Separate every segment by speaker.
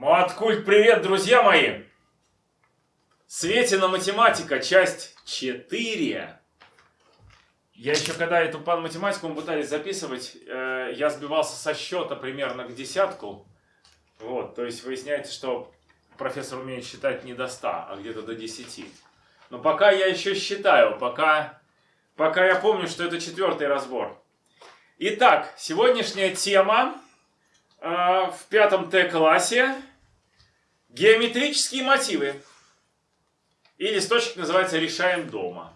Speaker 1: Маткульт, привет, друзья мои! Светина математика, часть 4. Я еще когда эту пан математику мы пытались записывать, э, я сбивался со счета примерно к десятку. Вот, то есть выясняется, что профессор умеет считать не до 100, а где-то до 10. Но пока я еще считаю, пока, пока я помню, что это четвертый разбор. Итак, сегодняшняя тема э, в пятом Т-классе Геометрические мотивы. И листочек называется «Решаем дома».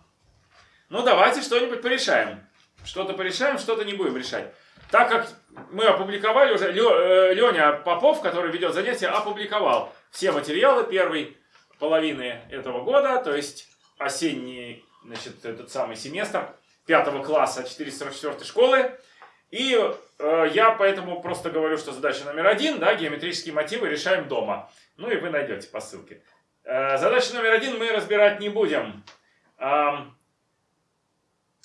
Speaker 1: Ну, давайте что-нибудь порешаем. Что-то порешаем, что-то не будем решать. Так как мы опубликовали уже, Леня Попов, который ведет занятия, опубликовал все материалы первой половины этого года, то есть осенний, значит, этот самый семестр пятого класса 444 школы. И э, я поэтому просто говорю, что задача номер один, да, геометрические мотивы решаем дома. Ну и вы найдете по ссылке. Э, задача номер один мы разбирать не будем. А,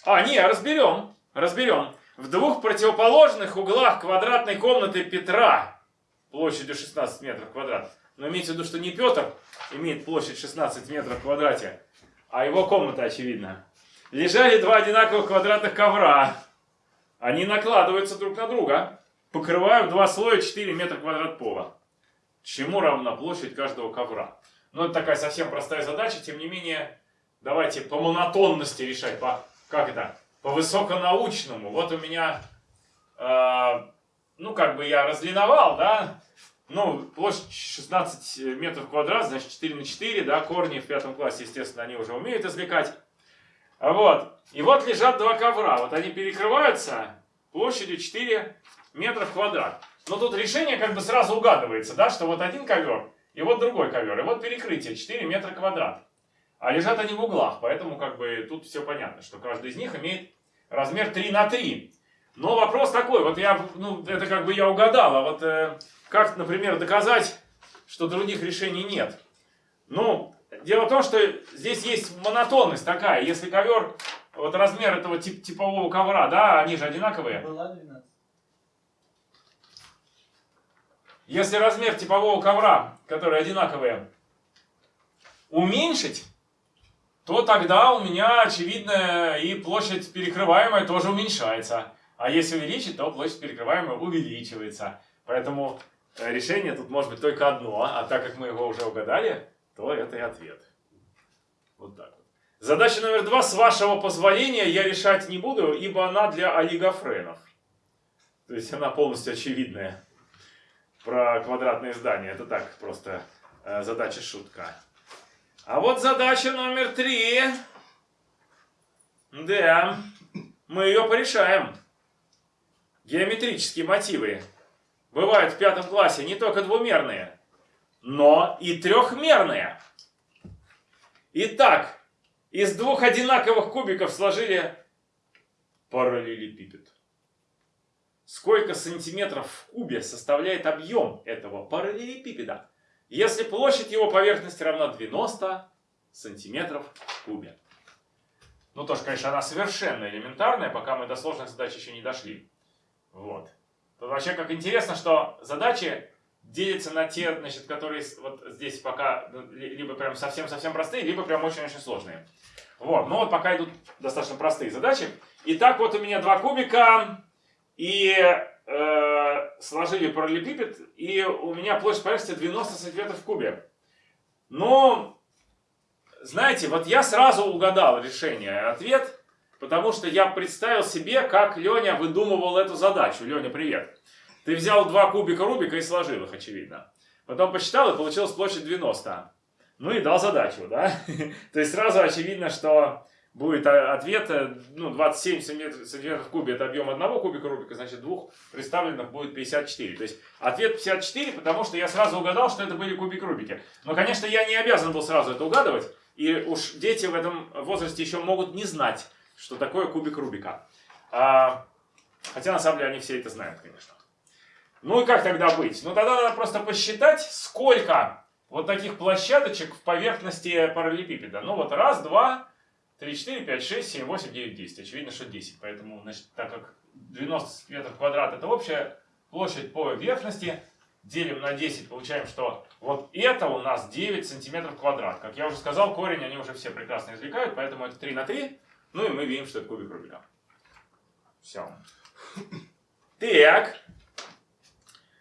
Speaker 1: а не, разберем. Разберем. В двух противоположных углах квадратной комнаты Петра площадью 16 метров квадрат. Но имейте в виду, что не Петр имеет площадь 16 метров в квадрате, а его комната, очевидно. Лежали два одинаковых квадратных ковра. Они накладываются друг на друга, покрывают два слоя 4 метра квадрат пола. Чему равна площадь каждого ковра? Ну, это такая совсем простая задача, тем не менее, давайте по монотонности решать, по, как это, по высоконаучному. Вот у меня, э, ну, как бы я разлиновал, да, ну, площадь 16 метров квадрат, значит 4 на 4, да, корни в пятом классе, естественно, они уже умеют извлекать. Вот. И вот лежат два ковра. Вот они перекрываются площадью 4 метра в квадрат. Но тут решение как бы сразу угадывается, да, что вот один ковер и вот другой ковер. И вот перекрытие 4 метра квадрат. А лежат они в углах, поэтому как бы тут все понятно, что каждый из них имеет размер 3 на 3. Но вопрос такой, вот я, ну, это как бы я угадал, а вот э, как, например, доказать, что других решений нет? Ну, Дело в том, что здесь есть монотонность такая. Если ковер, вот размер этого тип, типового ковра, да, они же одинаковые. Была 12. Если размер типового ковра, которые одинаковые, уменьшить, то тогда у меня, очевидно, и площадь перекрываемая тоже уменьшается. А если увеличить, то площадь перекрываемая увеличивается. Поэтому решение тут может быть только одно. А так как мы его уже угадали, то это и ответ. Вот так вот. Задача номер два. С вашего позволения я решать не буду, ибо она для олигофренов. То есть она полностью очевидная. Про квадратные здания. Это так, просто э, задача шутка. А вот задача номер три. Да, мы ее порешаем. Геометрические мотивы бывают в пятом классе не только двумерные, но и трехмерные. Итак, из двух одинаковых кубиков сложили параллелепипед. Сколько сантиметров в кубе составляет объем этого параллелепипеда, если площадь его поверхности равна 90 сантиметров в кубе? Ну, тоже, конечно, она совершенно элементарная, пока мы до сложных задач еще не дошли. Вот. Тут вообще как интересно, что задачи делится на те, значит, которые вот здесь пока ну, либо прям совсем-совсем простые, либо прям очень-очень сложные. Вот, ну вот пока идут достаточно простые задачи. Итак, вот у меня два кубика, и э, сложили параллелепипед, и у меня площадь поверхности 90 сантиметров в кубе. Но, знаете, вот я сразу угадал решение, ответ, потому что я представил себе, как Леня выдумывал эту задачу. Леня, привет. Ты взял два кубика Рубика и сложил их, очевидно. Потом посчитал, и получилась площадь 90. Ну и дал задачу, да? То есть сразу очевидно, что будет ответ, э, ну, 27 сантиметров в кубе это объем одного кубика Рубика, значит, двух представленных будет 54. То есть ответ 54, потому что я сразу угадал, что это были кубик Рубики. Но, конечно, я не обязан был сразу это угадывать, и уж дети в этом возрасте еще могут не знать, что такое кубик Рубика. А, хотя, на самом деле, они все это знают, конечно. Ну и как тогда быть? Ну тогда надо просто посчитать, сколько вот таких площадочек в поверхности параллелепипеда. Ну вот раз, два, три, четыре, пять, шесть, семь, восемь, девять, десять. Очевидно, что 10. Поэтому, значит, так как 90 метров квадрат это общая площадь по поверхности, делим на 10, получаем, что вот это у нас 9 сантиметров квадрат. Как я уже сказал, корень они уже все прекрасно извлекают, поэтому это 3 на 3. Ну и мы видим, что это кубик Рубика. Все. Так.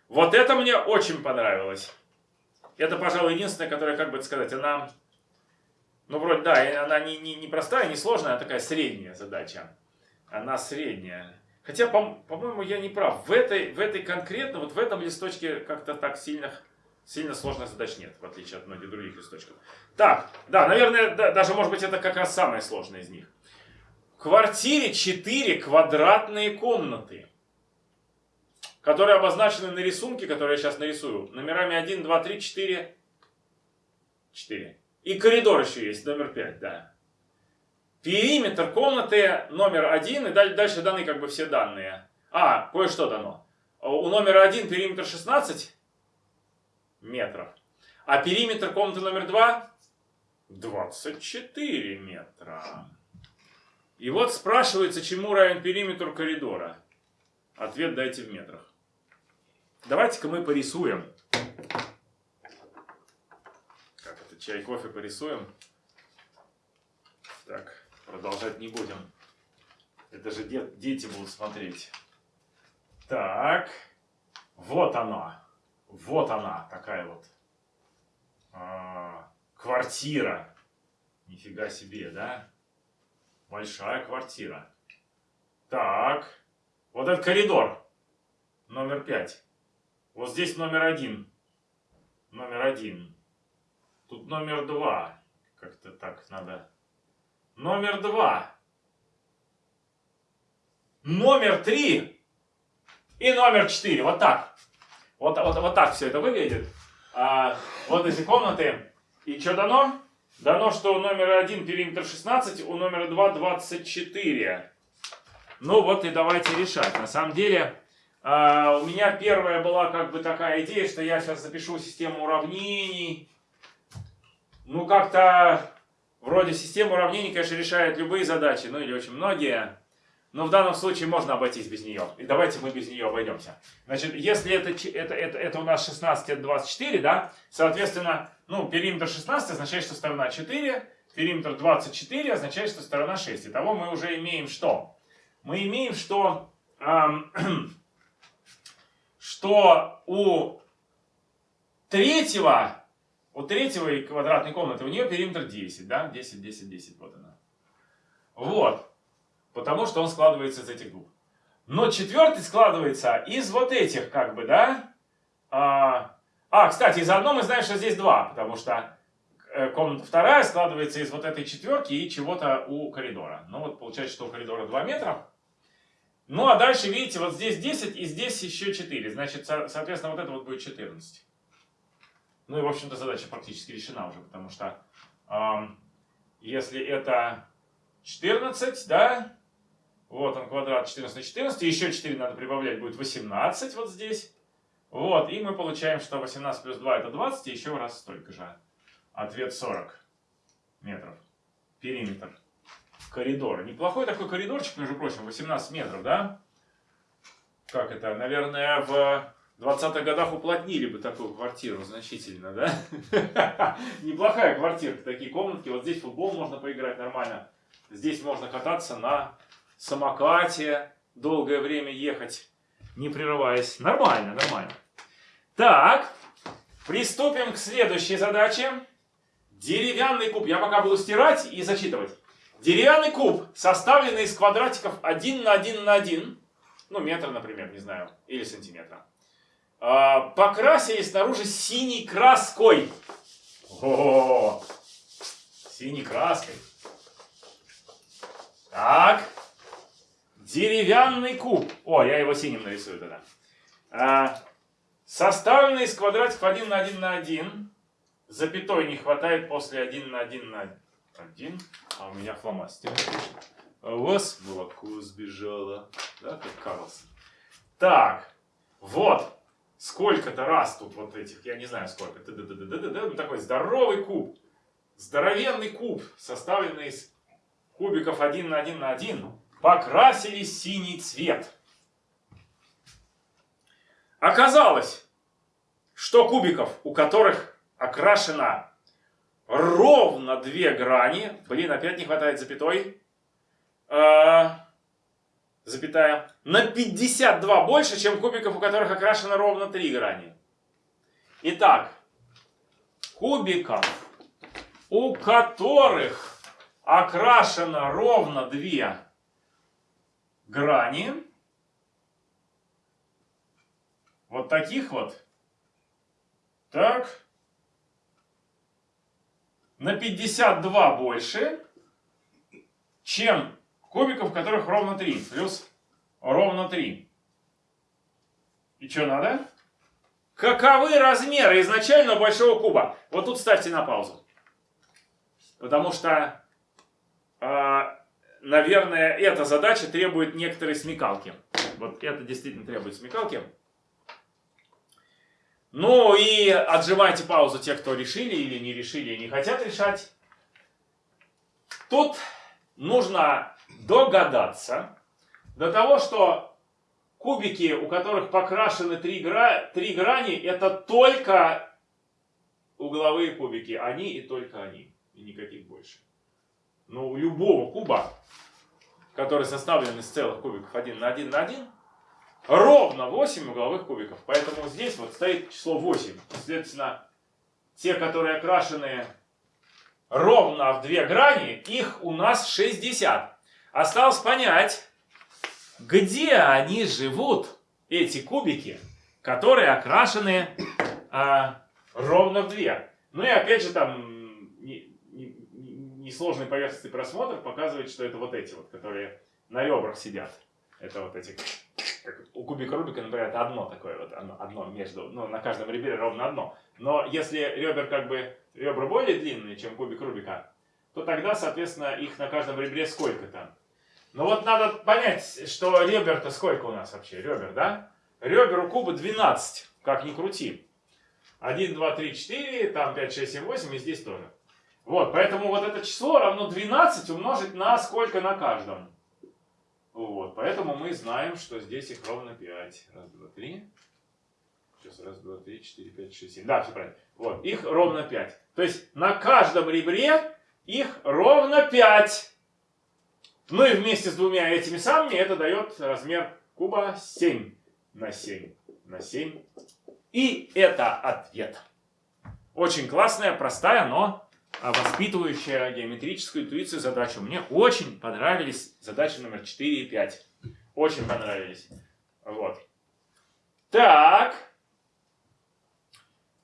Speaker 1: Вот это мне очень понравилось. Это, пожалуй, единственное, которое, как бы сказать, она... Ну, вроде, да, она не, не, не простая, не сложная, а такая средняя задача. Она средняя. Хотя, по-моему, я не прав. В этой, в этой конкретно, вот в этом листочке как-то так сильно, сильно сложных задач нет, в отличие от многих других листочков. Так, да, наверное, да, даже, может быть, это как раз самая сложная из них. В квартире 4 квадратные комнаты, которые обозначены на рисунке, который я сейчас нарисую, номерами 1, 2, 3, 4, 4. И коридор еще есть, номер 5, да. Периметр комнаты номер один, и дальше даны как бы все данные. А, кое-что дано. У номера один периметр 16 метров. А периметр комнаты номер два 24 метра. И вот спрашивается, чему равен периметр коридора. Ответ дайте в метрах. Давайте-ка мы порисуем. Как это, чай, кофе порисуем. Так. Продолжать не будем. Это же де дети будут смотреть. Так. Вот она. Вот она, такая вот. А, квартира. Нифига себе, да? Большая квартира. Так. Вот этот коридор. Номер пять. Вот здесь номер один. Номер один. Тут номер два. Как-то так надо Номер два. Номер три. И номер четыре. Вот так. Вот, вот, вот так все это выглядит. А, вот эти комнаты. И что дано? Дано, что у номера 1 периметр 16, у номера 2 24. Ну вот и давайте решать. На самом деле, у меня первая была как бы такая идея, что я сейчас запишу систему уравнений. Ну как-то Вроде система уравнений, конечно, решает любые задачи, ну или очень многие. Но в данном случае можно обойтись без нее. И давайте мы без нее обойдемся. Значит, если это, это, это, это у нас 16, это 24, да, соответственно, ну, периметр 16 означает, что сторона 4, периметр 24 означает, что сторона 6. Итого мы уже имеем что? Мы имеем, что, эм, что у третьего у третьего квадратной комнаты у нее периметр 10, да? 10, 10, 10, вот она. Вот. Потому что он складывается из этих двух. Но четвертый складывается из вот этих, как бы, да? А, а кстати, заодно мы знаем, что здесь два, потому что э, комната вторая складывается из вот этой четверки и чего-то у коридора. Ну вот получается, что у коридора 2 метра. Ну а дальше, видите, вот здесь 10 и здесь еще 4. Значит, соответственно, вот это вот будет 14. Ну и, в общем-то, задача практически решена уже, потому что эм, если это 14, да, вот он квадрат 14 на 14, еще 4 надо прибавлять, будет 18 вот здесь. Вот, и мы получаем, что 18 плюс 2 это 20, и еще раз столько же. Ответ 40 метров. Периметр. Коридор. Неплохой такой коридорчик, между прочим, 18 метров, да? Как это? Наверное, в в 20-х годах уплотнили бы такую квартиру значительно, да? Неплохая квартирка, такие комнатки. Вот здесь футбол можно поиграть нормально. Здесь можно кататься на самокате, долгое время ехать, не прерываясь. Нормально, нормально. Так, приступим к следующей задаче. Деревянный куб. Я пока буду стирать и зачитывать. Деревянный куб, составленный из квадратиков 1 на 1 на 1, ну метр, например, не знаю, или сантиметра а, покрасили снаружи синей краской. О, синей краской. Так. Деревянный куб. О, я его синим нарисую тогда. А, составленный из квадратиков 1 на 1 на 1. Запятой не хватает после 1 на 1 на 1. А у меня фломастер. А у вас молоко сбежало. Да, как Карлсон. Так. Вот сколько-то раз тут вот этих, я не знаю сколько, т -д -д -д -д -д, ну такой здоровый куб, здоровенный куб, составленный из кубиков 1 на 1 на 1, покрасили синий цвет. Оказалось, что кубиков, у которых окрашена ровно две грани. Блин, опять не хватает запятой. Э, запятая. На 52 больше, чем кубиков, у которых окрашено ровно три грани. Итак, кубиков, у которых окрашено ровно две грани, вот таких вот, так, на 52 больше, чем кубиков, которых ровно 3, плюс ровно 3. И что надо? Каковы размеры изначально большого куба? Вот тут ставьте на паузу. Потому что, э, наверное, эта задача требует некоторой смекалки. Вот это действительно требует смекалки. Ну и отжимайте паузу те, кто решили или не решили и не хотят решать. Тут нужно догадаться до того, что кубики, у которых покрашены три, гра... три грани, это только угловые кубики. Они и только они. И никаких больше. Но у любого куба, который составлен из целых кубиков один на один на один, ровно 8 угловых кубиков. Поэтому здесь вот стоит число 8. Следовательно, те, которые окрашены ровно в две грани, их у нас 60. Осталось понять, где они живут, эти кубики, которые окрашены а, ровно в две. Ну и опять же там несложный не, не поверхностный просмотр показывает, что это вот эти вот, которые на ребрах сидят. Это вот эти как у кубика Рубика, например, это одно такое вот, одно, одно между, ну, на каждом ребре ровно одно. Но если ребер как бы, ребра более длинные, чем кубик Рубика, то тогда, соответственно, их на каждом ребре сколько-то. Но вот надо понять, что ребер-то сколько у нас вообще, ребер, да? Ребер у куба 12, как ни крути. 1, 2, 3, 4, там 5, 6, 7, 8 и здесь тоже. Вот, поэтому вот это число равно 12 умножить на сколько на каждом. Вот, поэтому мы знаем, что здесь их ровно 5. Раз, два, три. Сейчас, раз, два, три, четыре, пять, шесть, семь. Да, все правильно. Вот, их ровно 5. То есть на каждом ребре их ровно 5. Ну и вместе с двумя этими самыми это дает размер куба 7 на 7 на 7. И это ответ. Очень классная, простая, но воспитывающая геометрическую интуицию задачу. Мне очень понравились задачи номер 4 и 5. Очень понравились. Вот. Так.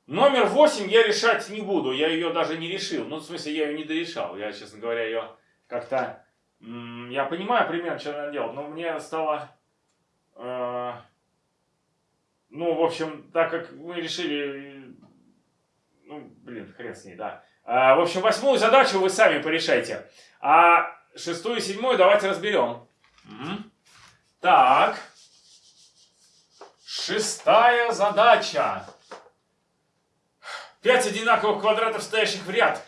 Speaker 1: Номер 8 я решать не буду. Я ее даже не решил. Ну, в смысле, я ее не дорешал. Я, честно говоря, ее как-то... Я понимаю примерно, что надо делать. Но мне стало... Э, ну, в общем, так как мы решили... Ну, блин, хрен с ней, да. А, в общем, восьмую задачу вы сами порешайте. А шестую и седьмую давайте разберем. Так. Шестая задача. Пять одинаковых квадратов, стоящих в ряд.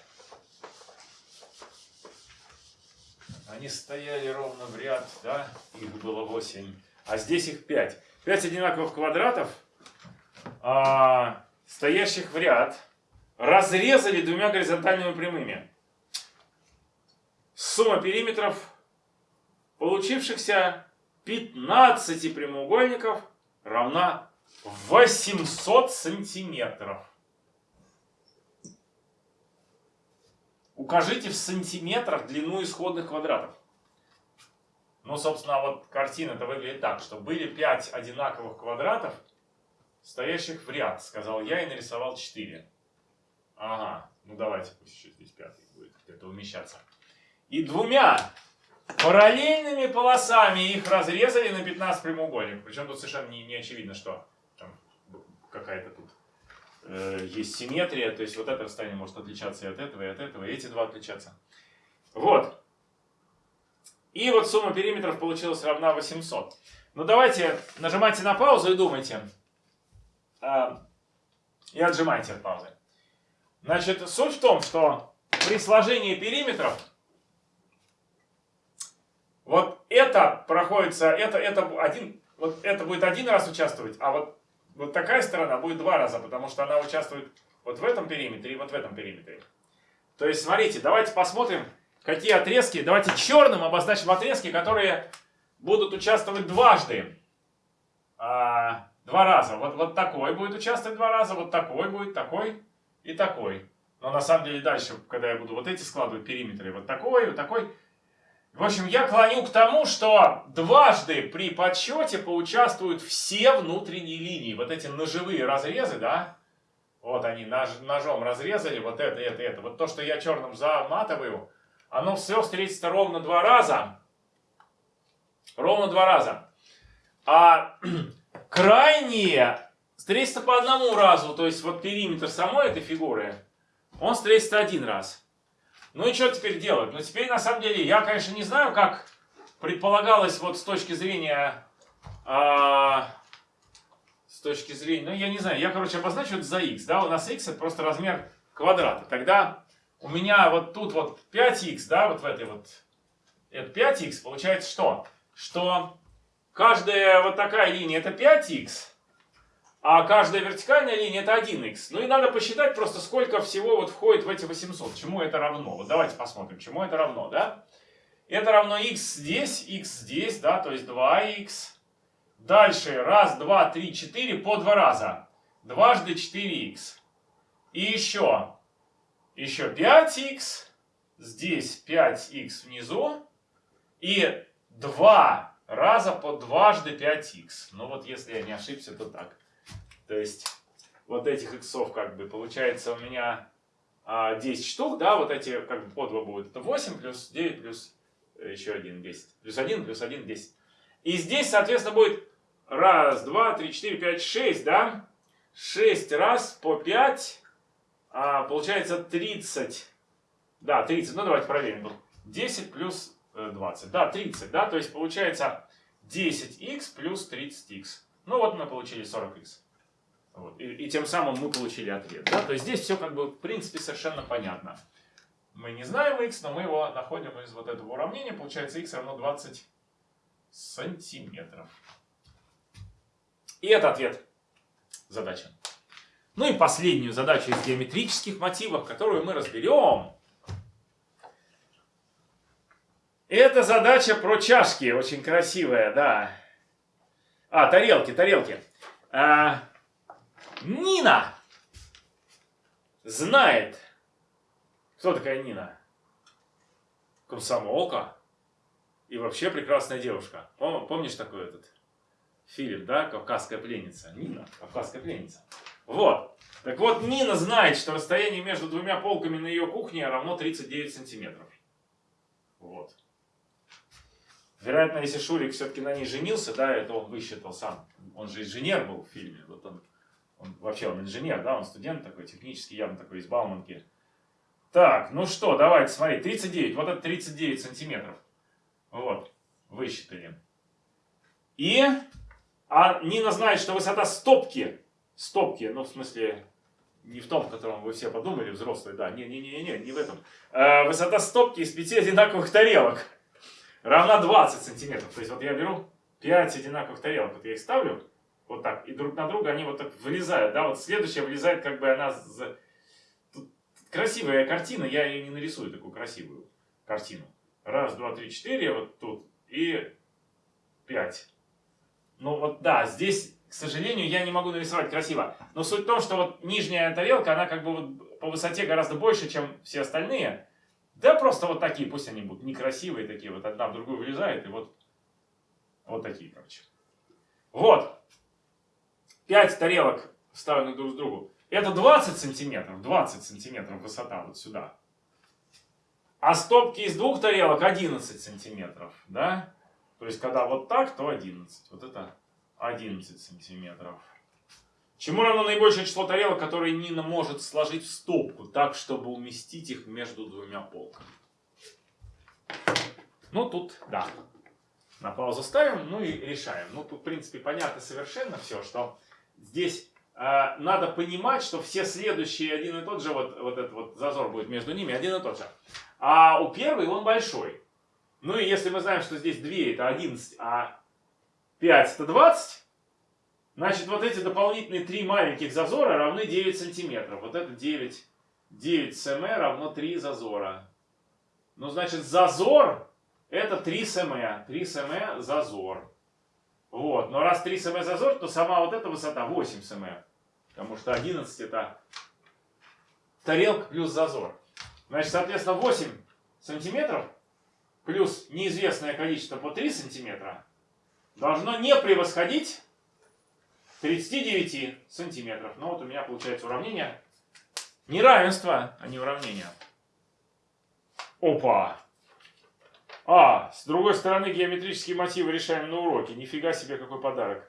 Speaker 1: Они стояли ровно в ряд, да? Их было восемь. А здесь их пять. Пять одинаковых квадратов, а, стоящих в ряд разрезали двумя горизонтальными прямыми. Сумма периметров получившихся 15 прямоугольников равна 800 сантиметров. Укажите в сантиметрах длину исходных квадратов. Ну, собственно, вот картина-то выглядит так, что были 5 одинаковых квадратов, стоящих в ряд, сказал я и нарисовал 4. Ага, ну давайте, пусть еще здесь пятый будет где-то умещаться. И двумя параллельными полосами их разрезали на 15 прямоугольников. Причем тут совершенно не, не очевидно, что там какая-то тут э, есть симметрия. То есть вот это расстояние может отличаться и от этого, и от этого, и эти два отличаться. Вот. И вот сумма периметров получилась равна 800. Ну давайте нажимайте на паузу и думайте. Э, и отжимайте от паузы. Значит, суть в том, что при сложении периметров вот это проходится, это, это, один, вот это будет один раз участвовать, а вот вот такая сторона будет два раза, потому что она участвует вот в этом периметре и вот в этом периметре. То есть, смотрите, давайте посмотрим, какие отрезки. Давайте черным обозначим отрезки, которые будут участвовать дважды. А, два раза. Вот, вот такой будет участвовать два раза, вот такой будет, такой и такой. Но на самом деле дальше, когда я буду вот эти складывать периметры, вот такой, вот такой. В общем, я клоню к тому, что дважды при подсчете поучаствуют все внутренние линии. Вот эти ножевые разрезы, да, вот они нож, ножом разрезали, вот это, это, это. Вот то, что я черным заматываю, оно все встретится ровно два раза. Ровно два раза. А крайние встретятся по одному разу. То есть вот периметр самой этой фигуры, он встретится один раз. Ну и что теперь делать? Ну теперь на самом деле я, конечно, не знаю, как предполагалось вот с точки зрения... А, с точки зрения... Ну я не знаю, я, короче, обозначу это за x. Да, у нас x это просто размер квадрата. Тогда у меня вот тут вот 5х, да, вот в этой вот... Это 5х, получается что? Что каждая вот такая линия это 5х, а каждая вертикальная линия это 1х. Ну и надо посчитать просто, сколько всего вот входит в эти 800. Чему это равно? Вот давайте посмотрим, чему это равно, да? Это равно x здесь, x здесь, да, то есть 2х. Дальше, раз, два, три, четыре, по два раза. Дважды 4х. И еще, еще 5х. Здесь 5х внизу. И 2 раза по дважды 5х. Ну вот если я не ошибся, то так. То есть вот этих иксов как бы получается у меня а, 10 штук, да, вот эти как бы по 2 будет. Это 8 плюс 9 плюс еще 1, 10. Плюс 1 плюс 1, 10. И здесь, соответственно, будет раз, два, три, четыре, пять, шесть, да? 6 раз по 5, а, получается 30. Да, 30, ну давайте проверим. 10 плюс 20, э, да, 30, да, то есть получается 10х плюс 30х. Ну вот мы получили 40х. Вот. И, и тем самым мы получили ответ. Да? То есть здесь все как бы в принципе совершенно понятно. Мы не знаем x, но мы его находим из вот этого уравнения. Получается x равно 20 сантиметров. И это ответ задачи. Ну и последнюю задачу из геометрических мотивов, которую мы разберем. Это задача про чашки, очень красивая, да. А, тарелки, тарелки. А, Нина знает. Кто такая Нина? Комсомолка. И вообще прекрасная девушка. Помнишь такой этот фильм, да? Кавказская пленница. Нина, Кавказская пленница. Вот. Так вот, Нина знает, что расстояние между двумя полками на ее кухне равно 39 сантиметров. Вот. Вероятно, если Шурик все-таки на ней женился, да, это он высчитал сам. Он же инженер был в фильме. Вот он он, вообще он инженер, да, он студент такой, технический, явно такой из Бауманки. Так, ну что, давайте смотреть. 39, вот это 39 сантиметров. Вот, высчитали. И а Нина знает, что высота стопки, стопки, ну в смысле, не в том, в котором вы все подумали, взрослые, да, не-не-не, не в этом. А, высота стопки из пяти одинаковых тарелок равна 20 сантиметров. То есть вот я беру 5 одинаковых тарелок, вот я их ставлю, вот так. И друг на друга они вот так вылезают. Да, вот следующая вылезает, как бы она... Тут красивая картина, я ее не нарисую, такую красивую картину. Раз, два, три, четыре, вот тут. И пять. Ну вот да, здесь, к сожалению, я не могу нарисовать красиво. Но суть в том, что вот нижняя тарелка, она как бы вот по высоте гораздо больше, чем все остальные. Да просто вот такие, пусть они будут некрасивые такие, вот одна в другую вылезает, и вот, вот такие, короче. Вот. 5 тарелок вставлены друг с другу, это 20 сантиметров, 20 сантиметров высота вот сюда. А стопки из двух тарелок 11 сантиметров, да? То есть, когда вот так, то 11. Вот это 11 сантиметров. Чему равно наибольшее число тарелок, которые Нина может сложить в стопку, так, чтобы уместить их между двумя полками? Ну, тут, да. На паузу ставим, ну и решаем. Ну, тут, в принципе, понятно совершенно все, что здесь э, надо понимать, что все следующие один и тот же, вот, вот этот вот зазор будет между ними один и тот же. А у первой он большой. Ну и если мы знаем, что здесь 2 это 11, а 5 это 20, Значит, вот эти дополнительные три маленьких зазора равны 9 сантиметров. Вот это 9, 9 см равно 3 зазора. Ну, значит, зазор это 3 см. 3 см зазор. Вот. Но раз 3 см зазор, то сама вот эта высота 8 см. Потому что 11 это тарелка плюс зазор. Значит, соответственно, 8 сантиметров плюс неизвестное количество по 3 сантиметра должно не превосходить 39 сантиметров. Ну вот у меня получается уравнение. Неравенство, а не уравнение. Опа! А, с другой стороны, геометрические мотивы решаем на уроке. Нифига себе, какой подарок.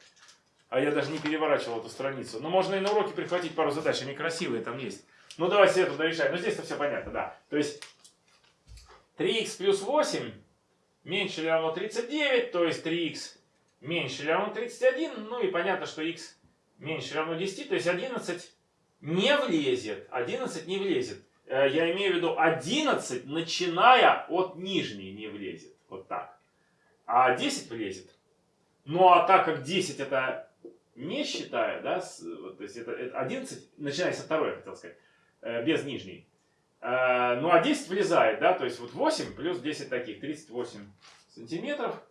Speaker 1: А я даже не переворачивал эту страницу. Но можно и на уроке прихватить пару задач, они красивые там есть. Ну давайте эту дорешаем. Ну здесь-то все понятно, да. То есть 3х плюс 8 меньше или равно 39, то есть 3х меньше или равно 31. Ну и понятно, что х меньше или равно 10, то есть 11 не влезет. 11 не влезет. Э, я имею в виду 11, начиная от нижней, не влезет. Вот так. А 10 влезет. Ну а так как 10 это не считая, да, с, то есть это, это 11, начиная со второй, я хотел сказать, э, без нижней. Э, ну а 10 влезает, да, то есть вот 8 плюс 10 таких, 38 сантиметров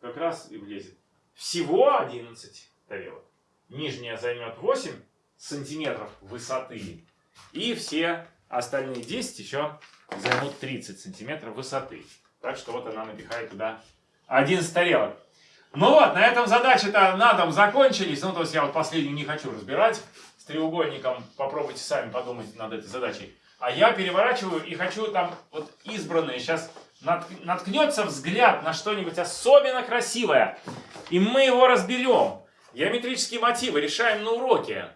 Speaker 1: как раз и влезет. Всего 11 тарелок. Нижняя займет 8 сантиметров высоты. И все остальные 10 еще займут 30 сантиметров высоты. Так что вот она напихает туда 11 тарелок. Ну вот, на этом задачи-то на дом закончились. Ну, то есть я вот последнюю не хочу разбирать. С треугольником попробуйте сами подумать над этой задачей. А я переворачиваю и хочу там вот избранные. Сейчас наткнется взгляд на что-нибудь особенно красивое. И мы его разберем. Геометрические мотивы решаем на уроке.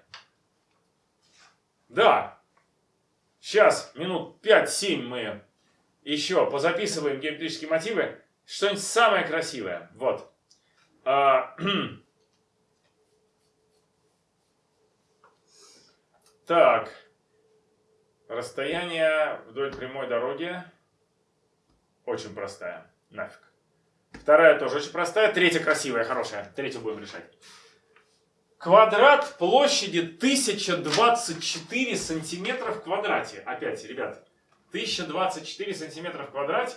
Speaker 1: Да. Сейчас, минут 5-7 мы еще позаписываем геометрические мотивы. Что-нибудь самое красивое. Вот. А, так. Расстояние вдоль прямой дороги очень простая. Нафиг. Вторая тоже очень простая. Третья красивая, хорошая. Третью будем решать. Квадрат площади 1024 сантиметра в квадрате. Опять, ребят, 1024 сантиметра в квадрате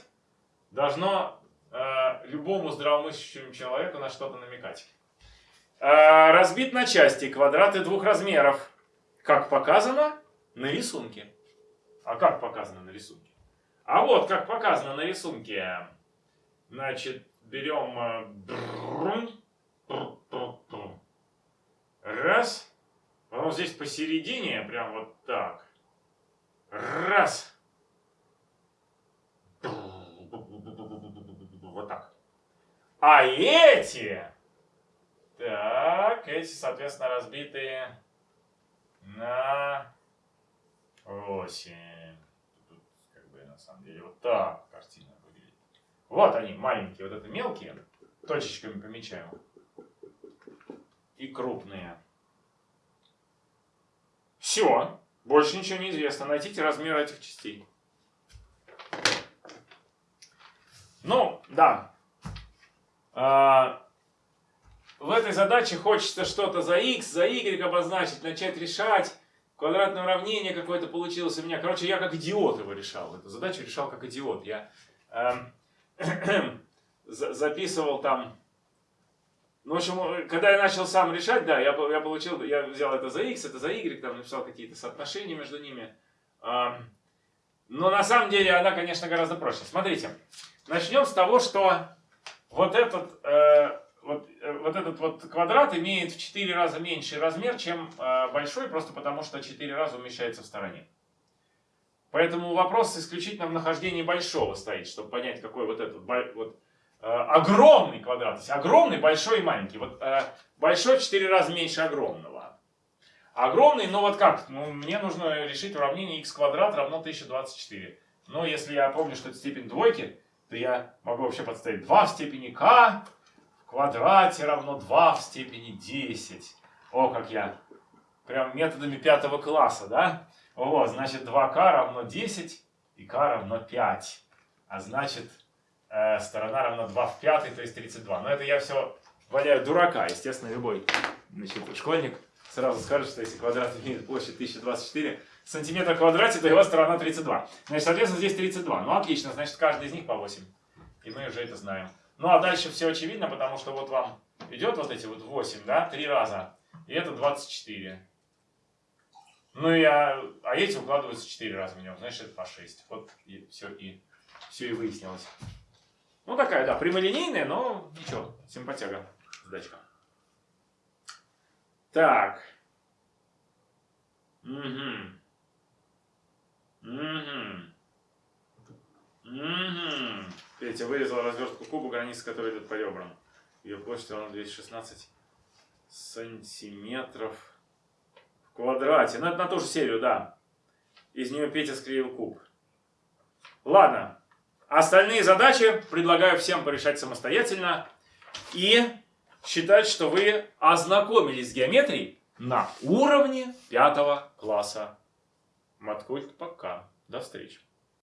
Speaker 1: должно э, любому здравомыслящему человеку на что-то намекать. Э, разбит на части квадраты двух размеров. Как показано на рисунке. А как показано на рисунке? А вот как показано на рисунке. Значит, берем... Э, раз. Вот здесь посередине, прям вот так. Раз. Вот так. А эти, так, эти, соответственно, разбитые на 8. Тут, как бы, на самом деле, вот так картина выглядит. Вот они, маленькие, вот это мелкие, точечками помечаем. И крупные. Все. Больше ничего не известно. Найдите размер этих частей. Ну, да. А, в этой задаче хочется что-то за x, за y обозначить, начать решать. Квадратное уравнение какое-то получилось у меня. Короче, я как идиот его решал. Эту задачу решал как идиот. Я э, записывал там... Ну, в общем, когда я начал сам решать, да, я, я получил, я взял это за x, это за y, там написал какие-то соотношения между ними. Э, но на самом деле она, конечно, гораздо проще. Смотрите. Начнем с того, что вот этот, э, вот, э, вот этот вот квадрат имеет в 4 раза меньший размер, чем э, большой, просто потому что 4 раза умещается в стороне. Поэтому вопрос исключительно в нахождении большого стоит, чтобы понять, какой вот этот вот, э, огромный квадрат. То есть огромный, большой и маленький. Вот э, большой в 4 раза меньше огромного. Огромный, ну вот как? Ну, мне нужно решить уравнение x квадрат равно 1024. Но если я помню, что это степень двойки, то я могу вообще подставить 2 в степени k в квадрате равно 2 в степени 10. О, как я прям методами пятого класса, да? Вот, значит 2k равно 10 и k равно 5. А значит, э, сторона равна 2 в пятый, то есть 32. Но это я все валяют дурака. Естественно, любой значит, школьник сразу скажет, что если квадрат имеет площадь 1024 сантиметра в квадрате, то его сторона 32. Значит, соответственно, здесь 32. Ну, отлично, значит, каждый из них по 8. И мы уже это знаем. Ну, а дальше все очевидно, потому что вот вам идет вот эти вот 8, да, 3 раза. И это 24. Ну, и, а, а эти укладываются 4 раза в него, значит, это по 6. Вот и все, и все и выяснилось. Ну, такая, да, прямолинейная, но ничего, симпатяга, задачка. Так. Угу. Угу. Угу. Петя вырезал развертку куба, границы которой идут по ребрам. Ее площадь равна 216 сантиметров в квадрате. Ну, это на ту же серию, да. Из нее Петя склеил куб. Ладно. Остальные задачи предлагаю всем порешать самостоятельно. И считать, что вы ознакомились с геометрией на уровне пятого класса. Маткульт пока. До встречи.